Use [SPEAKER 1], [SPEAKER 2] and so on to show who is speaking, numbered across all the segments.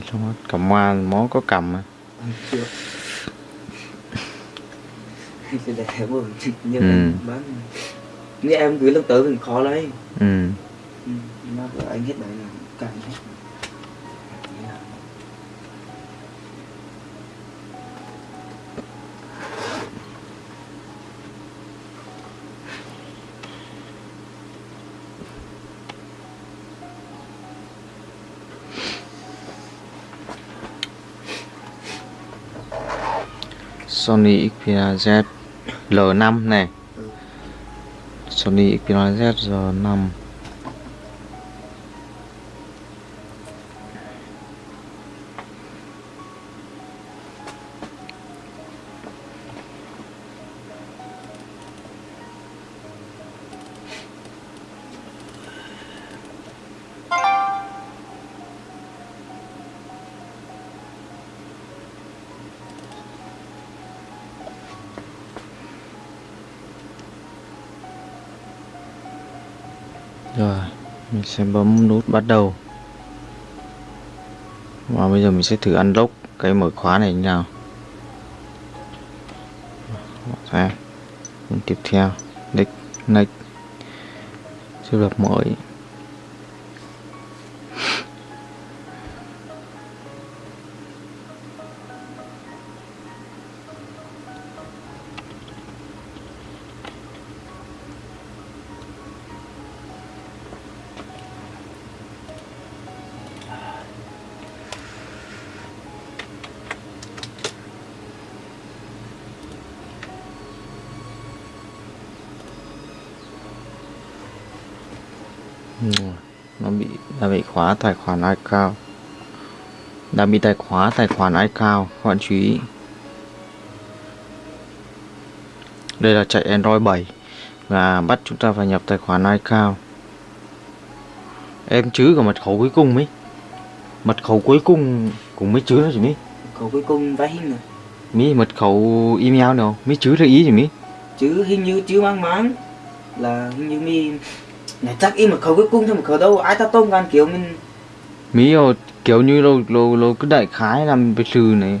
[SPEAKER 1] 7 luôn cầm hoa món có cầm mà.
[SPEAKER 2] Chưa. Sẽ để mà như
[SPEAKER 1] Ừ.
[SPEAKER 2] bán. Như em gửi lần tới mình khó lấy.
[SPEAKER 1] Ừ.
[SPEAKER 2] Ừ. nó anh hết đấy là càng hết
[SPEAKER 1] Sony Xperia Z L5 này. Sony Xperia Z L5 Rồi, mình sẽ bấm nút bắt đầu. Và bây giờ mình sẽ thử unlock cái mở khóa này như nào. Xem, tiếp theo, next, next. chưa lập mới. Khóa tài khoản iCloud đã bị tài khóa tài khoản iCloud các bạn chú ý. Đây là chạy Android 7 và bắt chúng ta phải nhập tài khoản iCloud em chứ cả mật khẩu cuối cùng mấy mật khẩu cuối cùng cũng mới chứ đó chị mỹ.
[SPEAKER 2] Cậu cuối cùng vay hình
[SPEAKER 1] mỹ mật khẩu email nào? Mỹ chứ là ý chị mỹ?
[SPEAKER 2] Chứ hình như chứ mang máng là hình như mi này chắc im mà khẩu cuối cùng thôi mà khẩu đâu ai ta tông gan kiểu mình
[SPEAKER 1] mỹ rồi kiểu như lô lô lô cứ đại khái làm về trừ này.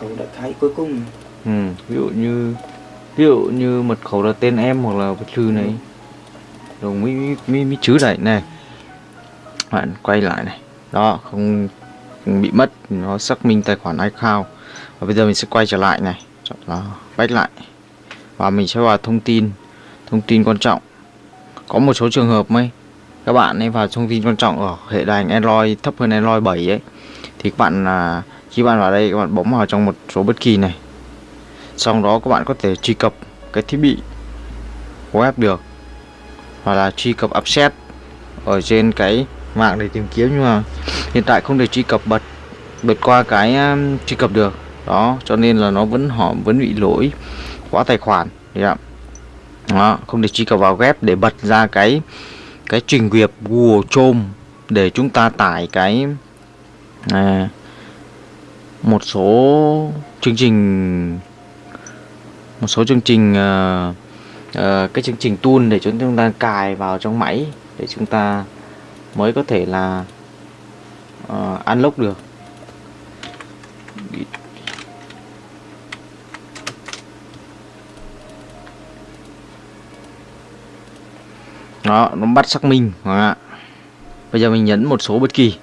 [SPEAKER 2] Khẩu đã khai cuối cùng.
[SPEAKER 1] Ừ, ví dụ như ví dụ như mật khẩu là tên em hoặc là thư này. Rồi mới mới mới, mới chứ lại này. Bạn quay lại này. Đó không, không bị mất nó xác minh tài khoản iCloud. Và bây giờ mình sẽ quay trở lại này. Chọn là back lại. Và mình sẽ vào thông tin. Thông tin quan trọng có một số trường hợp mấy các bạn ấy vào thông tin quan trọng ở hệ đài Android thấp hơn Android 7 ấy thì các bạn là khi bạn vào đây các bạn bấm vào trong một số bất kỳ này. Sau đó các bạn có thể truy cập cái thiết bị web được hoặc là truy cập upset ở trên cái mạng để tìm kiếm nhưng mà hiện tại không thể truy cập bật bật qua cái um, truy cập được. Đó cho nên là nó vẫn họ vẫn bị lỗi khóa tài khoản. Thì ạ đó không thể truy cập vào web để bật ra cái cái trình duyệt Google Chrome để chúng ta tải cái à, một số chương trình một số chương trình uh, uh, cái chương trình tool để chúng ta cài vào trong máy để chúng ta mới có thể là uh, unlock được. Đó nó bắt xác minh. Đó. bây giờ mình nhấn một số bất kỳ.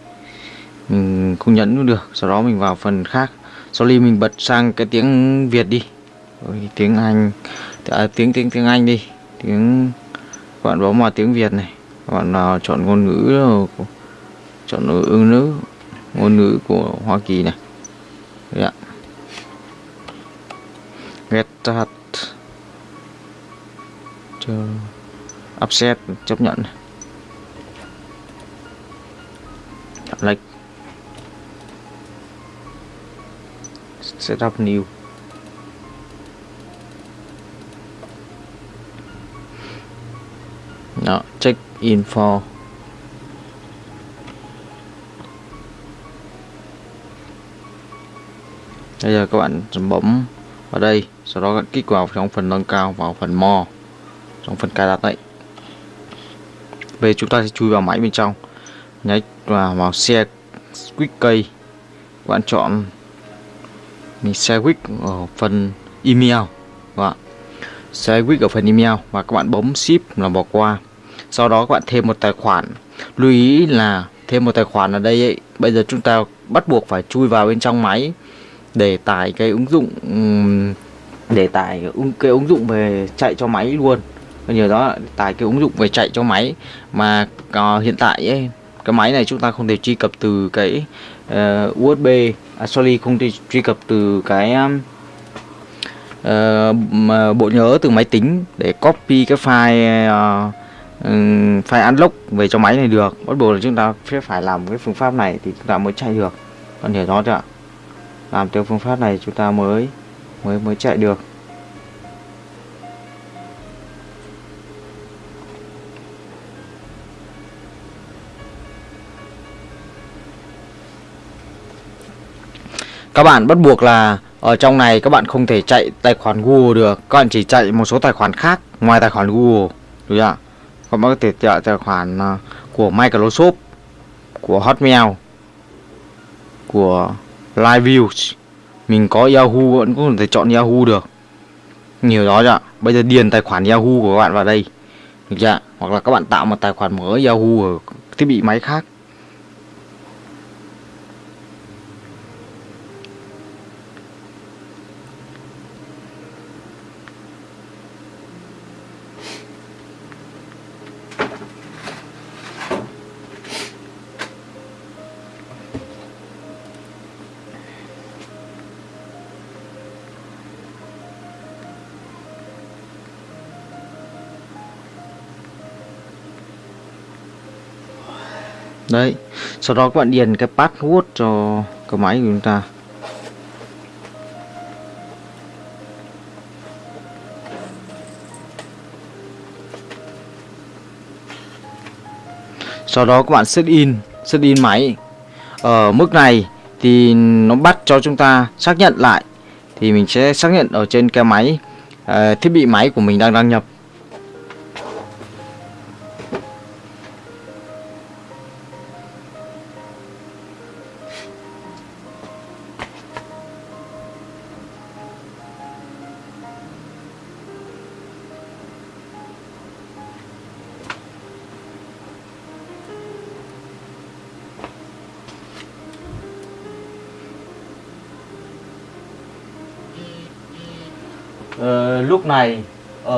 [SPEAKER 1] Mình không nhấn cũng được sau đó mình vào phần khác. Sau ly mình bật sang cái tiếng Việt đi. Ôi, tiếng Anh. À, tiếng tiếng tiếng Anh đi. Tiếng các bạn bấm vào tiếng Việt này. Các bạn nào chọn ngôn ngữ của- chọn ngữ ngữ ngôn ngữ của Hoa Kỳ này. Đấy ạ. get that. Cho upset, chấp nhận. Này. Chọn lệch setup new. Đó, check info bây giờ các bạn bấm vào đây, sau đó các kích vào trong phần nâng cao, vào phần mo trong phần cài đặt đấy về chúng ta sẽ chui vào máy bên trong. Nhấn vào vào xe quick key các bạn chọn mình xe quick ở phần email. Các bạn. Xe quick ở phần email và các bạn bấm ship là bỏ qua. Sau đó các bạn thêm một tài khoản. Lưu ý là thêm một tài khoản ở đây ấy, bây giờ chúng ta bắt buộc phải chui vào bên trong máy để tải cái ứng dụng để tải cái ứng dụng về chạy cho máy luôn nhờ đó tải cái ứng dụng về chạy cho máy. Mà ờ, hiện tại ấy, cái máy này chúng ta không thể truy cập từ cái ờ, uh, USB à, sorry không thể truy cập từ cái um, uh, bộ nhớ từ máy tính để copy cái file uh, um, file unlock về cho máy này được. Bắt buộc là chúng ta sẽ phải làm cái phương pháp này thì chúng ta mới chạy được. Còn hiểu rõ chưa ạ làm theo phương pháp này chúng ta mới mới mới chạy được. Các bạn bắt buộc là ở trong này các bạn không thể chạy tài khoản Google được. Các bạn chỉ chạy một số tài khoản khác ngoài tài khoản Google. Đúng không ạ? Các bạn có thể chạy tài khoản à, của Microsoft, của Hotmail, của LiveView mình có Yahoo vẫn có thể chọn Yahoo được. Nhiều đó chưa bây giờ điền tài khoản Yahoo của các bạn vào đây. Được chưa hoặc là các bạn tạo một tài khoản mới Yahoo ở thiết bị máy khác. Đấy sau đó các bạn điền cái password cho cái máy của chúng ta. Sau đó các bạn set in set in máy. Ở mức này thì nó bắt cho chúng ta xác nhận lại thì mình sẽ xác nhận ở trên cái máy uh, thiết bị máy của mình đang đăng nhập.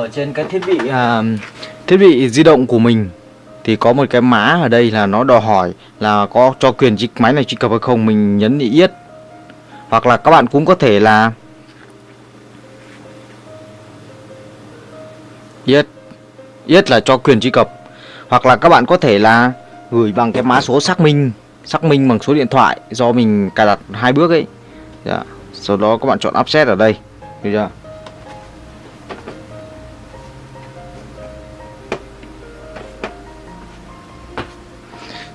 [SPEAKER 1] Ở trên cái thiết bị à, thiết bị di động của mình thì có một cái mã ở đây là nó đòi hỏi là có cho quyền truy máy này truy cập hay không mình nhấn yết. Hoặc là các bạn cũng có thể là yết yết là cho quyền truy cập. Hoặc là các bạn có thể là gửi bằng cái mã số xác minh xác minh bằng số điện thoại do mình cài đặt hai bước ấy. Yeah. sau đó các bạn chọn offset ở đây. Được chưa?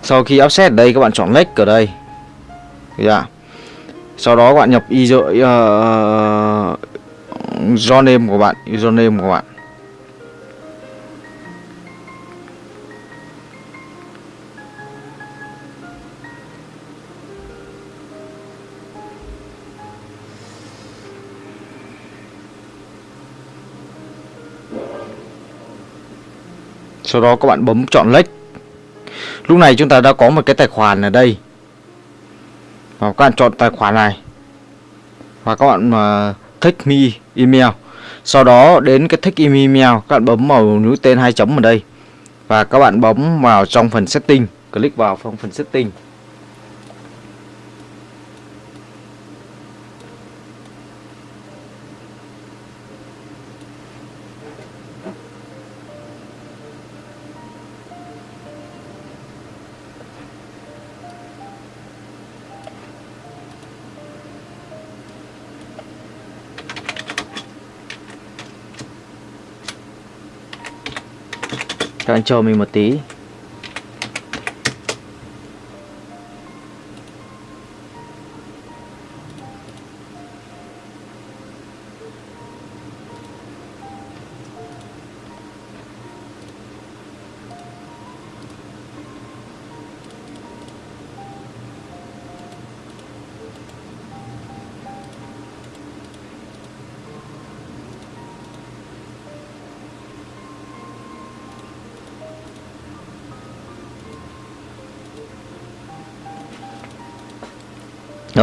[SPEAKER 1] Sau khi offset ở đây các bạn chọn next ở đây. Được chưa? sau đó các bạn nhập user uh, username của bạn username của bạn. Sau đó các bạn bấm chọn next lúc này chúng ta đã có một cái tài khoản ở đây. Và các bạn chọn tài khoản này. Và các bạn mà thích me email. Sau đó, đến cái thích email, các bạn bấm vào mũi tên hai chấm ở đây. Và các bạn bấm vào trong phần setting. Click vào phần phần setting. Các anh chờ mình một tí.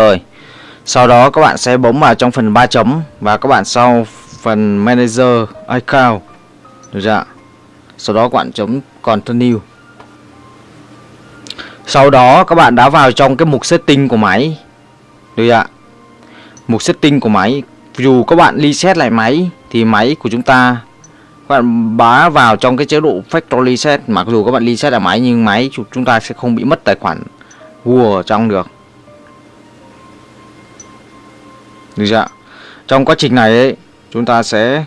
[SPEAKER 1] Rồi sau đó các bạn sẽ bấm vào trong phần ba chấm và các bạn sau phần manager account. Được chưa sau đó các bạn chấm continue. Sau đó các bạn đã vào trong cái mục setting của máy. Được chưa mục setting của máy. Dù các bạn reset lại máy thì máy của chúng ta, các bạn bá vào trong cái chế độ factory reset. Mặc dù các bạn reset lại máy nhưng máy chúng ta sẽ không bị mất tài khoản Google trong được. Được chưa ạ? trong quá trình này ấy, chúng ta sẽ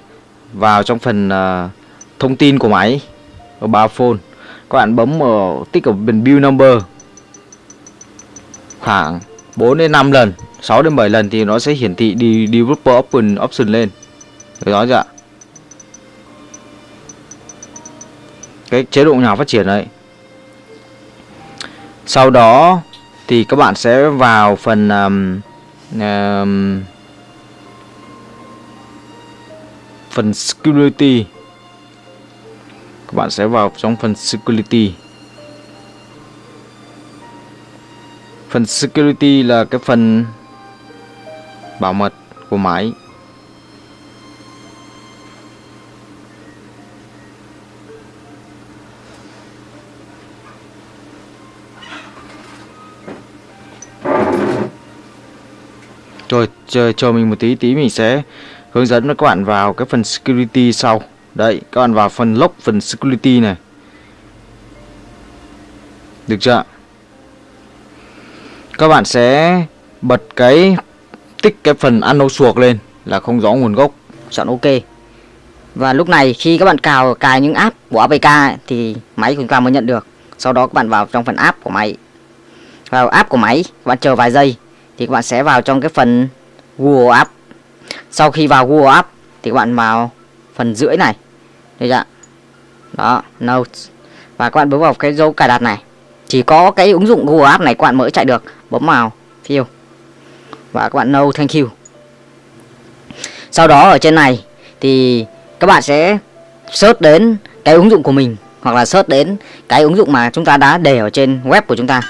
[SPEAKER 1] vào trong phần uh, thông tin của máy ở ba phone các bạn bấm ở tích ở bên build number khoảng 4 đến 5 lần 6 đến 7 lần thì nó sẽ hiển thị đi developer option option lên được đó chưa ạ? cái chế độ nhà phát triển đấy. sau đó thì các bạn sẽ vào phần um, um, phần security. Các bạn sẽ vào trong phần security. Phần security là cái phần bảo mật của máy. Rồi, chờ chờ mình một tí tí mình sẽ hướng dẫn các bạn vào cái phần security sau. Đấy, các bạn vào phần lock phần security này. Được chưa các bạn sẽ bật cái, tích cái phần ano suộc lên là không rõ nguồn gốc.
[SPEAKER 3] Chọn ok. Và lúc này khi các bạn cào, cài những app của APK thì máy của chúng ta mới nhận được. Sau đó các bạn vào trong phần app của máy. Vào app của máy, các bạn chờ vài giây, thì các bạn sẽ vào trong cái phần Google App sau khi vào Google App thì các bạn vào phần rưỡi này. Đây chưa đó, Notes. Và các bạn bấm vào cái dấu cài đặt này. Chỉ có cái ứng dụng Google App này các bạn mới chạy được. Bấm vào, fill. Và các bạn no thank you. Sau đó ở trên này thì các bạn sẽ search đến cái ứng dụng của mình, hoặc là search đến cái ứng dụng mà chúng ta đã để ở trên web của chúng ta.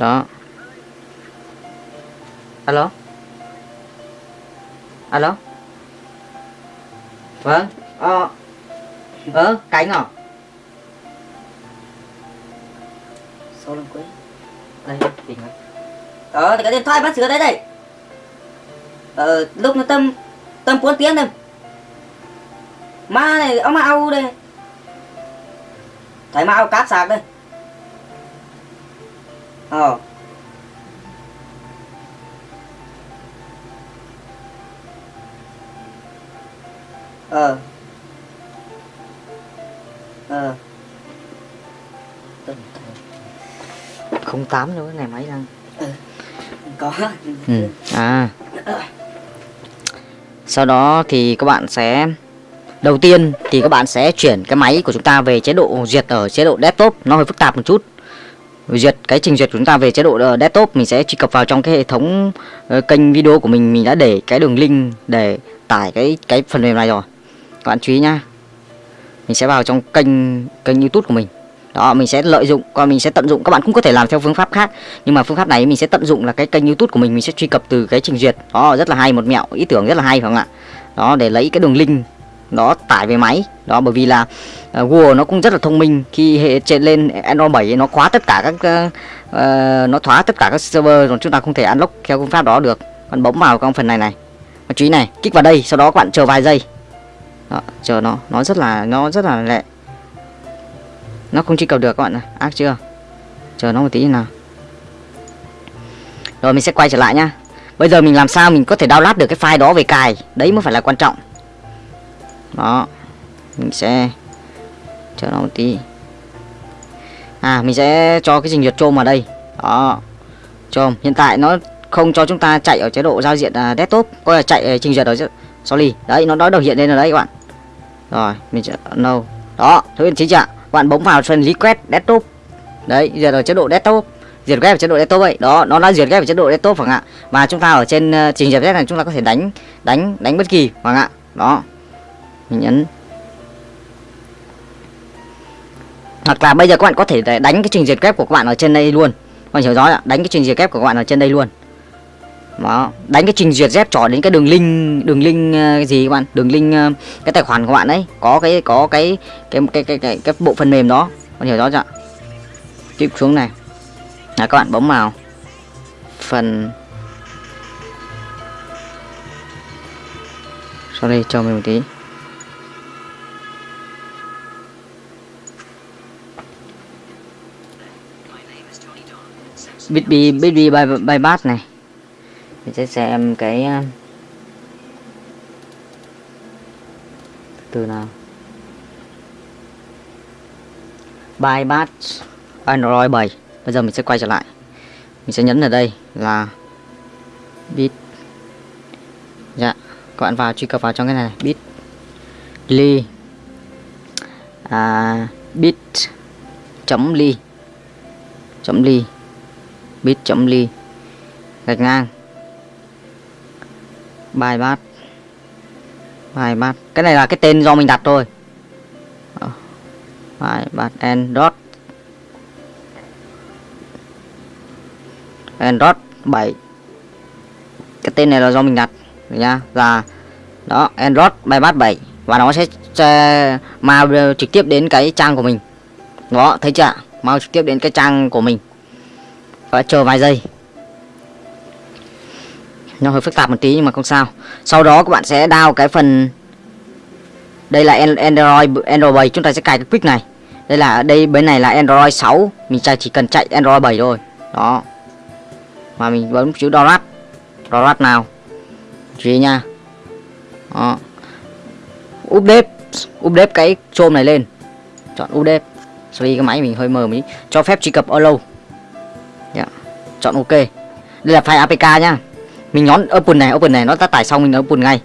[SPEAKER 3] Đó. Alo? Alo? Vâng ờ ờ cánh à? Số lần cuối đây tìm rồi ờ thì cái điện thoại bắt sửa đấy đây ờ lúc nó tâm tâm bốn tiếng thôi ma này ông ao đây. Thấy ma ao cát sạc đây ờ. Ờ. Ờ. Không tám nữa cái này máy đang
[SPEAKER 2] có.
[SPEAKER 3] Ừ. à. Sau đó thì các bạn sẽ đầu tiên thì các bạn sẽ chuyển cái máy của chúng ta về chế độ duyệt ở chế độ desktop. Nó hơi phức tạp một chút duyệt cái trình duyệt của chúng ta về chế độ ờ, desktop mình sẽ truy cập vào trong cái hệ thống uh, kênh video của mình. Mình đã để cái đường link để tải cái cái phần mềm này rồi. Các bạn chú ý nhá. Mình sẽ vào trong kênh kênh youtube của mình. Đó mình sẽ lợi dụng còn mình sẽ tận dụng. Các bạn cũng có thể làm theo phương pháp khác nhưng mà phương pháp này mình sẽ tận dụng là cái kênh youtube của mình. Mình sẽ truy cập từ cái trình duyệt. Đó rất là hay một mẹo ý tưởng rất là hay phải không ạ? Đó để lấy cái đường link đó tải về máy. Đó bởi vì là uh, Google nó cũng rất là thông minh. Khi hệ trên lên Android 7 nó khóa tất cả các uh, nó khóa tất cả các server rồi chúng ta không thể unlock theo phương pháp đó được. Bạn bấm vào trong phần này này. Và chú ý này kích vào đây sau đó các bạn chờ vài giây. Đó, chờ nó nó rất là nó rất là lẹ. Nó không truy cập được các bạn ác chưa? Chờ nó một tí nào. Rồi mình sẽ quay trở lại nhá. Bây giờ mình làm sao mình có thể download được cái file đó về cài? Đấy mới phải là quan trọng đó mình sẽ chờ nó một tí. À mình sẽ cho cái trình duyệt chôm vào đây. Đó chôm. Hiện tại nó không cho chúng ta chạy ở chế độ giao diện uh, desktop coi là chạy uh, trình duyệt ở sorry. Đấy nó đã đầu hiện lên rồi đấy các bạn. Rồi mình sẽ no. Đó thứ anh chính ạ bạn bấm vào phần request desktop. Đấy giờ ở chế độ desktop. Duyệt web ở chế độ desktop vậy đó nó đã duyệt web ở chế độ desktop phải ạ và chúng ta ở trên uh, trình duyệt này chúng ta có thể đánh đánh đánh bất kỳ phải ạ đó mình nhấn. Hoặc là bây giờ các bạn có thể để đánh cái trình duyệt kép của các bạn ở trên đây luôn. Các bạn hiểu rõ ạ đánh cái trình duyệt kép của các bạn ở trên đây luôn. Đó đánh cái trình duyệt dép trỏ đến cái đường link đường link ờ, gì các bạn? Đường link ờ, cái tài khoản của bạn đấy có cái có cái cái cái cái cái, cái bộ phần mềm đó. Các bạn hiểu rõ chưa? Tiếp xuống này. Là các bạn bấm vào phần. Sau đây cho mình một tí. Bitby Bitby by by bát này. Mình sẽ xem cái ờ, từ nào? By bát. Android 7 bây giờ mình sẽ quay trở lại. Mình sẽ nhấn ở đây là bit dạ các bạn vào truy cập vào trong cái này bit ly. À, bit chấm ly. Chấm ly bit chấm ly. Gạch ngang. Bài bát. Bài bát. Cái này là cái tên do mình đặt thôi. Bài bát and dot and dot 7 cái tên này là do mình đặt được nha là đó Android bài bát 7 và nó sẽ, sẽ mau trực tiếp đến cái trang của mình. Đó thấy chưa mau trực tiếp đến cái trang của mình và chờ vài giây. Nó hơi phức tạp một tí nhưng mà không sao. Sau đó các bạn sẽ down cái phần đây là Android Android 7 chúng ta sẽ cài cái quick này. Đây là đây bên này là Android 6 mình chỉ cần chạy Android 7 thôi. Đó. Mà mình bấm chữ download. Download nào. Chú ý nha. Đó. Update. Update cái chôm này lên. Chọn update. Sorry, cái máy mình hơi mờ tí. Cho phép truy cập allow chọn ok. Đây là file apk nhá. Mình nhón open này open này nó đã tải xong mình open ngay.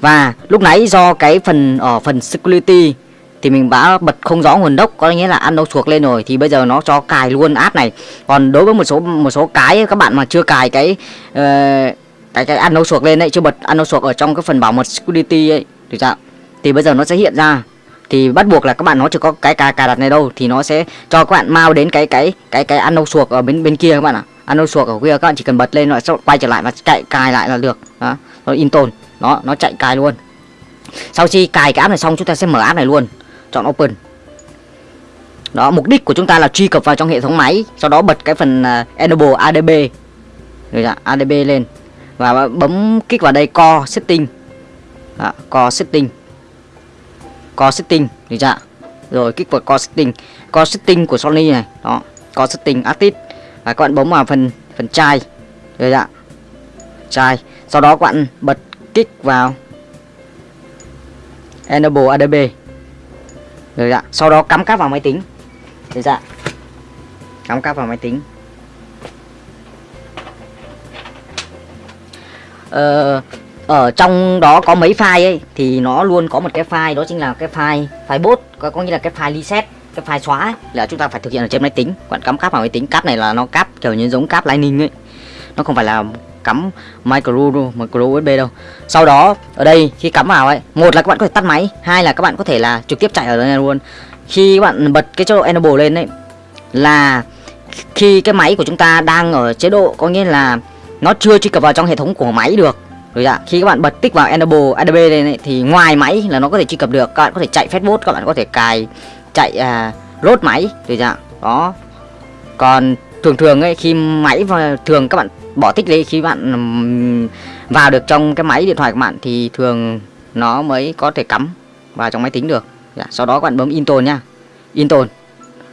[SPEAKER 3] Và lúc nãy do cái phần ở phần security thì mình đã bật không rõ nguồn gốc có nghĩa là ăn đâu chuộc lên rồi thì bây giờ nó cho cài luôn app này. Còn đối với một số một số cái các bạn mà chưa cài cái uh, cái cái ăn đâu chuộc lên đấy chưa bật ăn đâu chuộc ở trong cái phần bảo mật security ấy thì chưa thì bây giờ nó sẽ hiện ra. Thì bắt buộc là các bạn nó chỉ có cái cài cài đặt này đâu thì nó sẽ cho các bạn mau đến cái cái cái cái ăn đâu chuộc ở bên bên kia các bạn ạ. à. Ano suộc ở kia các bạn chỉ cần bật lên nó sẽ quay trở lại và chạy cài lại là được. Đó nó in tồn, nó nó chạy cài luôn. Sau khi cài cái app này xong chúng ta sẽ mở app này luôn chọn open. Đó mục đích của chúng ta là truy cập vào trong hệ thống máy sau đó bật cái phần uh, enable adb rồi dạ, adb lên. Và bấm kích vào đây core setting. Đó, core setting. Core setting rồi kích vào core setting. Core setting của Sony này. Đó core setting artist và các bạn bấm vào phần phần chai. Rồi dạ chai. Sau đó các bạn bật kích vào enable adb rồi dạ sau đó cắm cáp vào máy tính. Rồi dạ cắm cáp vào máy tính. Ờ, ở trong đó có mấy file ấy thì nó luôn có một cái file đó chính là cái file file bot có, có nghĩa là cái file reset cái file xóa ấy, là chúng ta phải thực hiện ở trên máy tính. Còn cắm cáp vào máy tính cáp này là nó cáp kiểu như giống cáp lightning ấy. Nó không phải là cắm micro micro USB đâu. Sau đó ở đây khi cắm vào ấy một là các bạn có thể tắt máy hai là các bạn có thể là trực tiếp chạy ở đây luôn. Khi các bạn bật cái chế độ enable lên đấy là khi cái máy của chúng ta đang ở chế độ có nghĩa là nó chưa truy cập vào trong hệ thống của máy được. Rồi ạ khi các bạn bật tích vào enable adb lên ấy, thì ngoài máy là nó có thể truy cập được. Các bạn có thể chạy facebook, các bạn có thể cài chạy à, load máy được chưa dạ, đó. Còn thường thường ấy khi máy và thường các bạn bỏ tích đi khi bạn vào được trong cái máy điện thoại của bạn thì thường nó mới có thể cắm vào trong máy tính được. Dạ, sau đó các bạn bấm install nhá install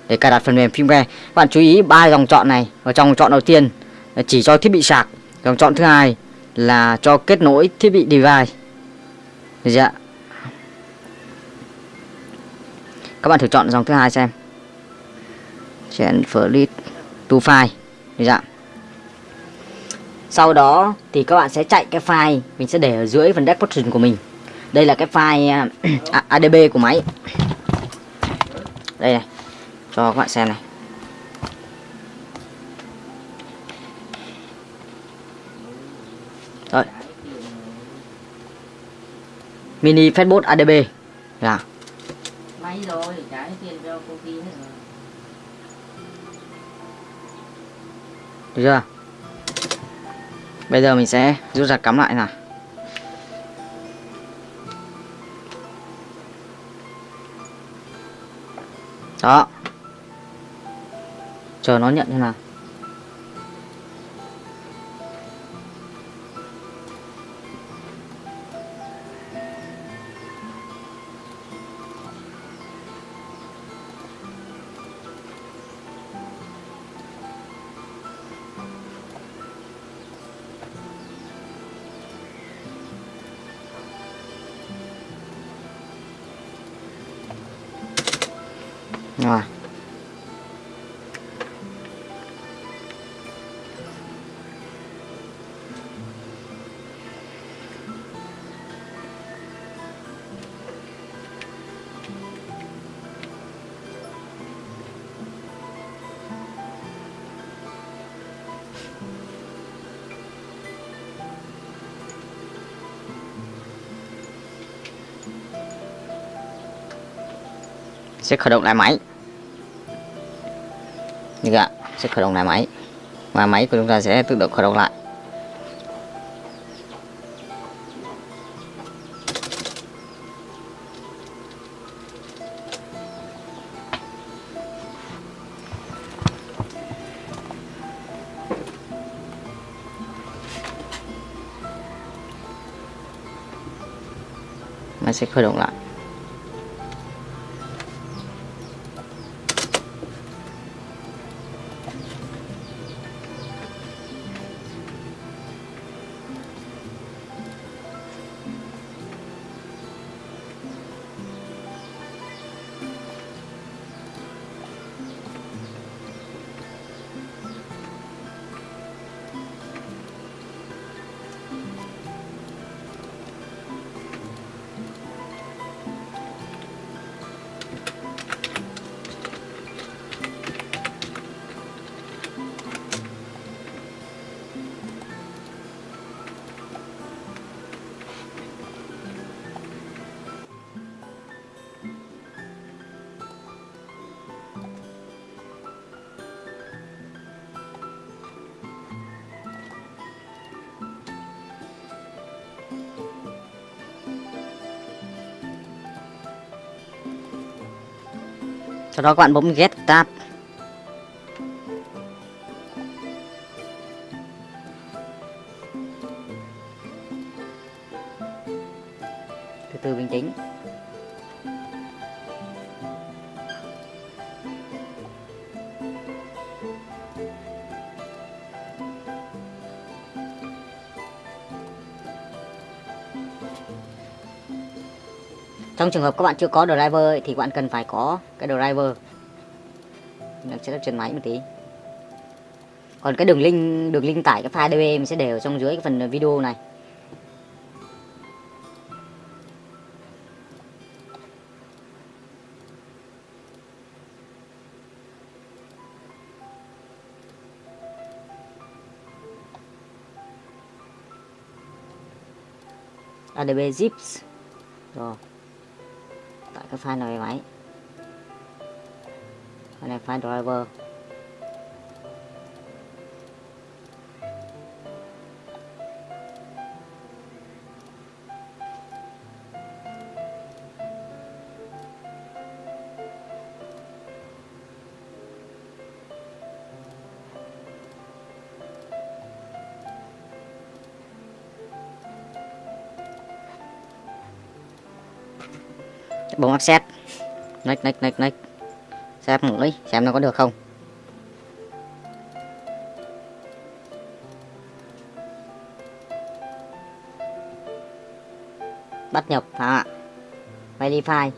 [SPEAKER 3] để cài đặt phần mềm firmware. Các bạn chú ý ba dòng chọn này. Ở trong chọn đầu tiên à, chỉ cho thiết bị sạc. Dòng chọn thứ hai là cho kết nối thiết bị device. Dạ. Các bạn thử chọn dòng thứ hai xem transfer to file dạ sau đó thì các bạn sẽ chạy cái file mình sẽ để ở dưới phần description của mình đây là cái file à, à adb của máy đây này cho các bạn xem này Rồi. Mini facebook ADB. Dạ
[SPEAKER 4] máy rồi, trả tiền cho cô kia hết rồi.
[SPEAKER 3] Được chưa? Bây giờ mình sẽ rút ra cắm lại nào. Đó. Chờ nó nhận thế nào. Sẽ khởi động lại máy. Như vậy sẽ khởi động lại máy. Và máy của chúng ta sẽ tự động khởi động lại. Máy sẽ khởi động lại. Sau đó các bạn bấm get tab. Trong trường hợp các bạn chưa có driver ấy, thì các bạn cần phải có cái driver. Mình sẽ trên máy một tí. Còn cái đường link đường link tải cái file DB mình sẽ để ở trong dưới cái phần video này. ADB zips tại cái file này máy file này file driver bấm offset next next next next xem mũi xem nó có được không. Bắt nhập à verify.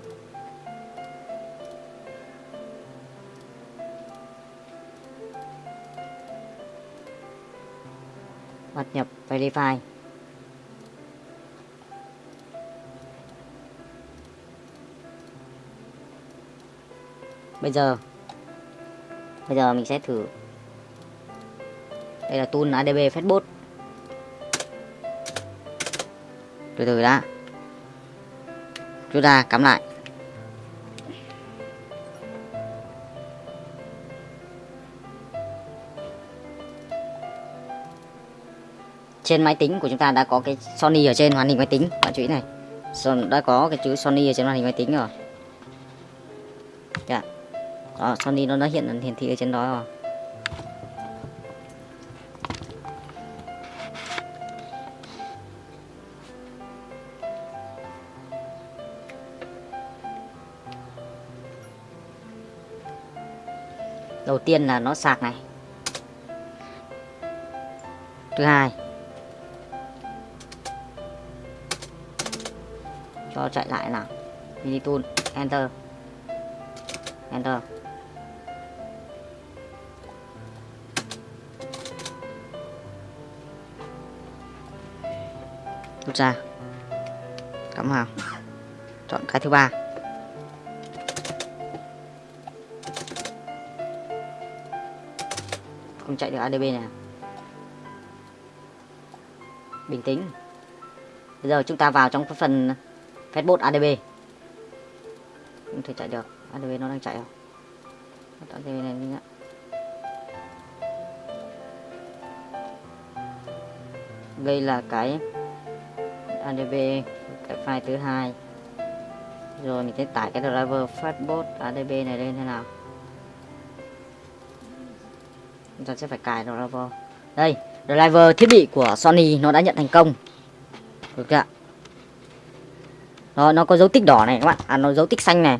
[SPEAKER 3] Bắt nhập, verify. Bây giờ. Bây giờ mình sẽ thử. Đây là tool adb facebook từ từ đã. Chúng ta cắm lại. Trên máy tính của chúng ta đã có cái Sony ở trên, màn hình máy tính. Bạn chú ý này. Đã có cái chữ Sony ở trên màn hình máy tính rồi. Yeah. Ờ, đó, Sony nó đã hiện hiển thị ở trên đó rồi. Đầu tiên là nó sạc này. Thứ hai cho chạy lại nào. Mini tool enter. Enter. Rút ra cắm vào chọn cái thứ ba. Không chạy được adb này à? bình tĩnh. Bây giờ chúng ta vào trong cái phần facebook ADB không thể chạy được. ADB nó đang chạy à? không ADB này đi nhá đây là cái ADB cái file thứ hai. Rồi mình sẽ tải cái driver Fastbot ADB này lên thế nào? Chúng ta sẽ phải cài driver. Đây driver thiết bị của Sony nó đã nhận thành công. Được chưa ạ? Đó, nó có dấu tích đỏ này các bạn. À nó dấu tích xanh này.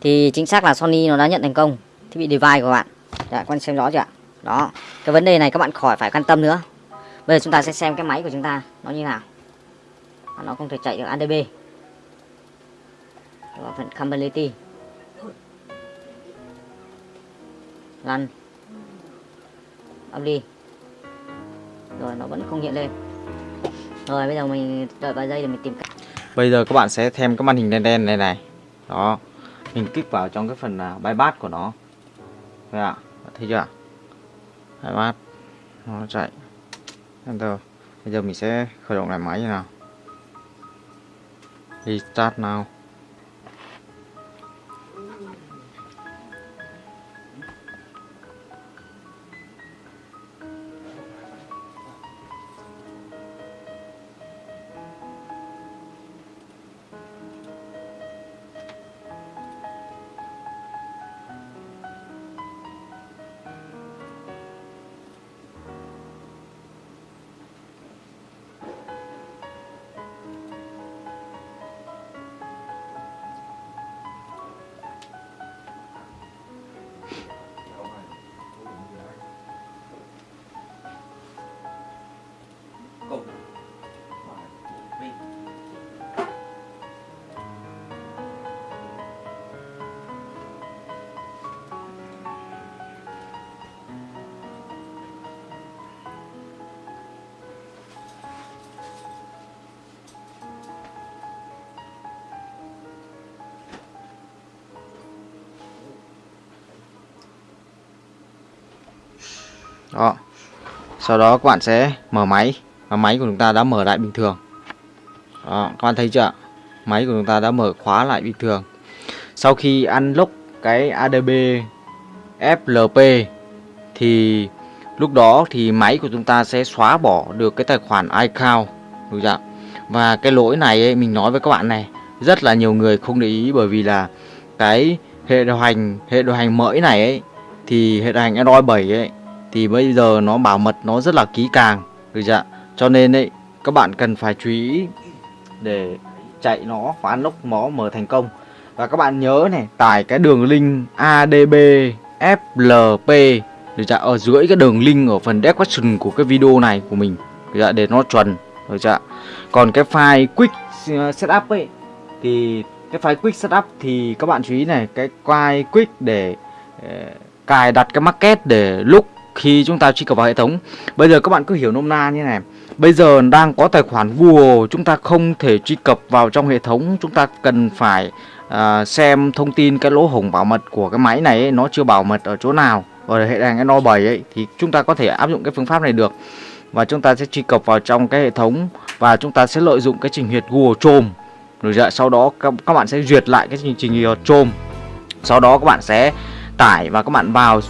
[SPEAKER 3] Thì chính xác là Sony nó đã nhận thành công. Thiết bị device của bạn. Dạ, đã quan xem rõ chưa ạ? Đó cái vấn đề này các bạn khỏi phải quan tâm nữa bây giờ chúng ta sẽ xem cái máy của chúng ta nó như nào. À, nó không thể chạy được ADB và phần compatibility lăn. Đi rồi nó vẫn không hiện lên. Rồi bây giờ mình đợi vài giây để mình tìm cách.
[SPEAKER 1] Bây giờ các bạn sẽ thêm cái màn hình đen đen này này. Đó. Mình kích vào trong cái phần uh, bypass của nó. Đây ạ? Thấy chưa Bypass. Nó chạy. Enter Bây giờ mình sẽ khởi động lại máy như nào Restart
[SPEAKER 2] nào?
[SPEAKER 1] Đó. Sau đó các bạn sẽ mở máy Và máy của chúng ta đã mở lại bình thường. Đó các bạn thấy chưa Máy của chúng ta đã mở khóa lại bình thường. Sau khi unlock cái ADB FLP Thì lúc đó thì máy của chúng ta sẽ xóa bỏ được cái tài khoản iCloud. Đúng chưa Và cái lỗi này ấy, mình nói với các bạn này Rất là nhiều người không để ý bởi vì là Cái hệ điều hành hệ điều hành mới này ấy thì hệ điều hành Android 7 ấy thì bây giờ nó bảo mật nó rất là kỹ càng, được chưa cho nên ấy, các bạn cần phải chú ý để chạy nó và unlock nó mở thành công. Và các bạn nhớ này, tải cái đường link adb flp được chưa ở dưới cái đường link ở phần description của cái video này của mình, được chưa để nó chuẩn, được chưa còn cái file quick uh, setup ấy, thì cái file quick setup thì các bạn chú ý này, cái file quick để để cài đặt cái market để lúc khi chúng ta truy cập vào hệ thống. Bây giờ các bạn cứ hiểu nôm na như này. Bây giờ đang có tài khoản Google chúng ta không thể truy cập vào trong hệ thống. Chúng ta cần phải uh, xem thông tin cái lỗ hổng bảo mật của cái máy này ấy, nó chưa bảo mật ở chỗ nào. Ở hệ điều hành Android 7 ấy thì chúng ta có thể áp dụng cái phương pháp này được. Và chúng ta sẽ truy cập vào trong cái hệ thống và chúng ta sẽ lợi dụng cái trình duyệt Google Chrome. Rồi dạ, sau đó các, các bạn sẽ duyệt lại cái trình trình duyệt Chrome. Sau đó các bạn sẽ tải và các bạn vào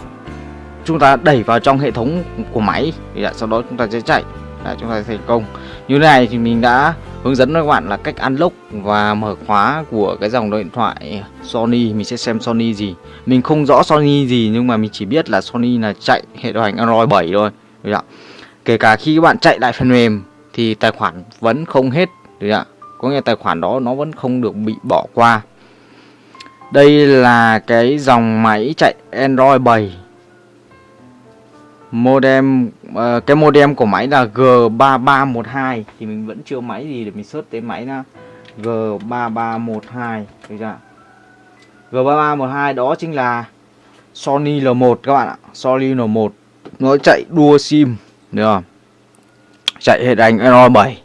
[SPEAKER 1] chúng ta đẩy vào trong hệ thống của máy thì đã, sau đó chúng ta sẽ chạy. Đã, chúng ta thành công. Như thế này thì mình đã hướng dẫn các bạn là cách unlock và mở khóa của cái dòng điện thoại Sony. Mình sẽ xem Sony gì. Mình không rõ Sony gì nhưng mà mình chỉ biết là Sony là chạy hệ điều hành Android 7 thôi. Được ạ? Kể cả khi các bạn chạy lại phần mềm thì tài khoản vẫn không hết. Được ạ? Có nghĩa tài khoản đó nó vẫn không được bị bỏ qua. Đây là cái dòng máy chạy Android 7 modem uh, cái modem của máy là G3312 thì mình vẫn chưa máy gì để mình search tới máy nha G3312 được chưa G3312 đó chính là Sony L1 các bạn ạ. Sony L1 nó chạy đua sim được không? Chạy hệ đánh Android 7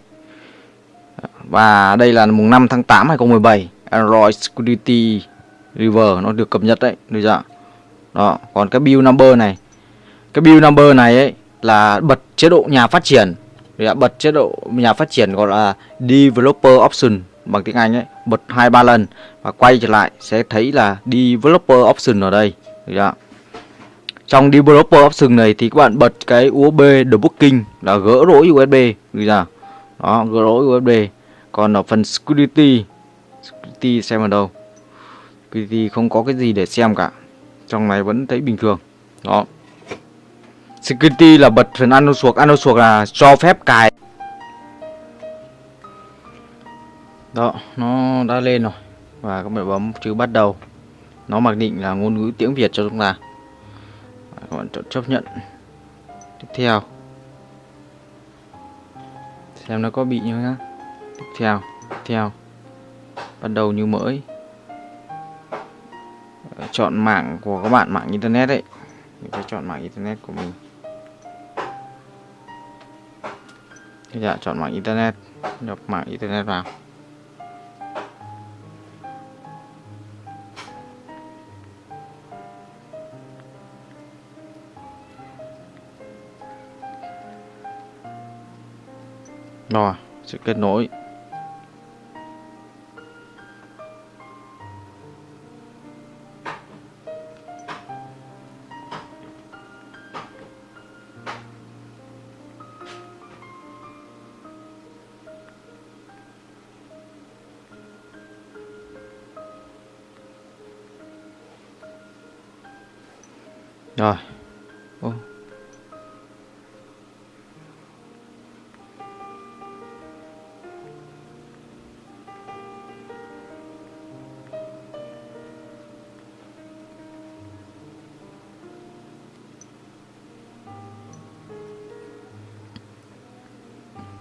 [SPEAKER 1] và đây là mùng 5 tháng 8 2017 Android Security River nó được cập nhật đấy được chưa đó còn cái build number này cái build number này ấy là bật chế độ nhà phát triển. Để bật chế độ nhà phát triển gọi là developer option bằng tiếng Anh ấy, bật hai ba lần và quay trở lại sẽ thấy là developer option ở đây. Được chưa? trong developer option này thì các bạn bật cái USB debugging là gỡ lỗi USB được chưa? đó, gỡ lỗi USB còn ở phần security security xem ở đâu. Security không có cái gì để xem cả. Trong này vẫn thấy bình thường. Đó security là bật phần ăn suộc. Ăn suộc là cho phép cài. Đó, nó đã lên rồi. Và các bạn bấm chữ bắt đầu. Nó mặc định là ngôn ngữ tiếng Việt cho chúng ta. Các bạn chọn chấp nhận. Tiếp theo. Xem nó có bị như nhá tiếp theo tiếp theo. Bắt đầu như mới. Chọn mạng của các bạn, mạng internet đấy. Mình phải chọn mạng internet của mình. Dạ chọn mạng internet nhập mạng internet vào. Rồi sẽ kết nối.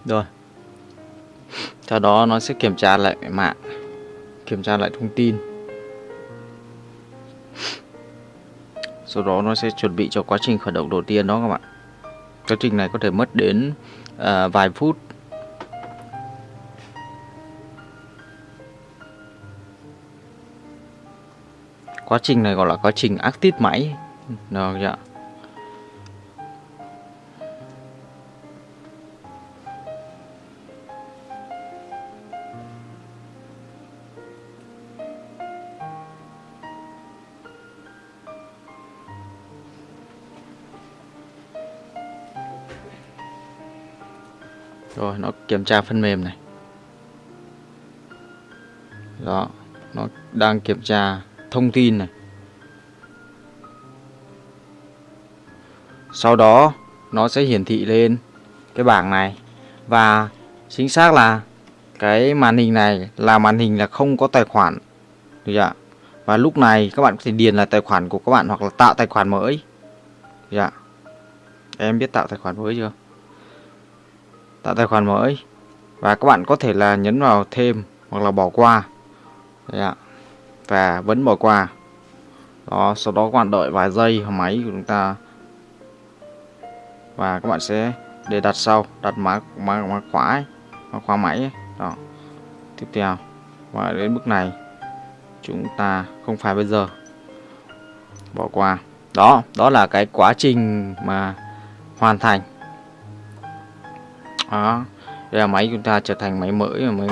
[SPEAKER 1] Rồi. Sau đó nó sẽ kiểm tra lại mạng kiểm tra lại thông tin. Sau đó nó sẽ chuẩn bị cho quá trình khởi động đầu tiên đó các bạn. Quá trình này có thể mất đến uh, vài phút. Quá trình này gọi là quá trình active máy. Được chưa nó kiểm tra phần mềm này. Đó, nó đang kiểm tra thông tin này. Sau đó, nó sẽ hiển thị lên cái bảng này. Và chính xác là cái màn hình này là màn hình là không có tài khoản. Được chưa và lúc này các bạn có thể điền là tài khoản của các bạn hoặc là tạo tài khoản mới. Được chưa em biết tạo tài khoản mới chưa? Tạo tài khoản mới. Và các bạn có thể là nhấn vào thêm hoặc là bỏ qua. Đấy ạ. và vẫn bỏ qua. Đó sau đó các bạn đợi vài giây máy của chúng ta. Và các bạn sẽ để đặt sau đặt mã mã, mã khóa ấy, mã khóa máy ấy. đó. Tiếp theo. Và đến bước này chúng ta không phải bây giờ. Bỏ qua. Đó đó là cái quá trình mà hoàn thành đó đây là máy chúng ta trở thành máy mới, máy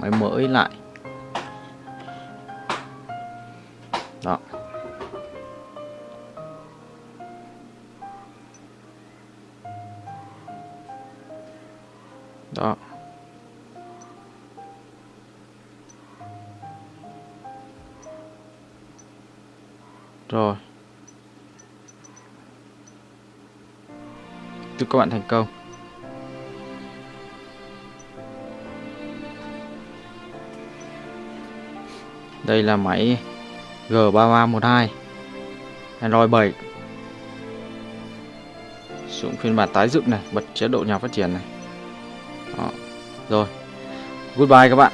[SPEAKER 1] máy mới lại. Đó. Đó. Rồi. Chúc các bạn thành công. Đây là máy G3312 Android 7 sử dụng phiên bản tái dựng này, bật chế độ nhà phát triển này. Đó. rồi. Goodbye các bạn.